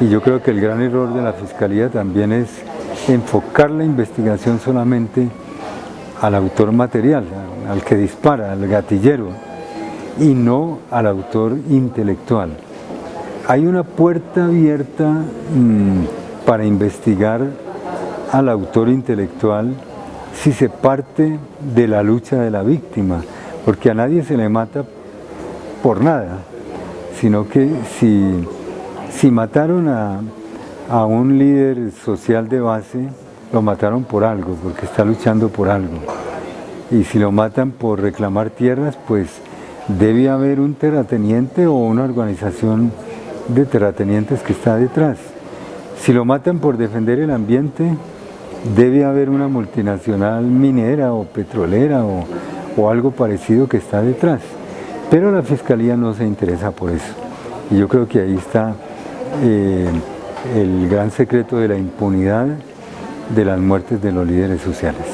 Y yo creo que el gran error de la Fiscalía también es enfocar la investigación solamente al autor material, al que dispara, al gatillero, y no al autor intelectual. Hay una puerta abierta mmm, para investigar al autor intelectual si se parte de la lucha de la víctima, porque a nadie se le mata por nada, sino que si, si mataron a, a un líder social de base, lo mataron por algo, porque está luchando por algo. Y si lo matan por reclamar tierras, pues debe haber un terrateniente o una organización de terratenientes que está detrás. Si lo matan por defender el ambiente, debe haber una multinacional minera o petrolera o, o algo parecido que está detrás. Pero la Fiscalía no se interesa por eso. Y yo creo que ahí está eh, el gran secreto de la impunidad de las muertes de los líderes sociales.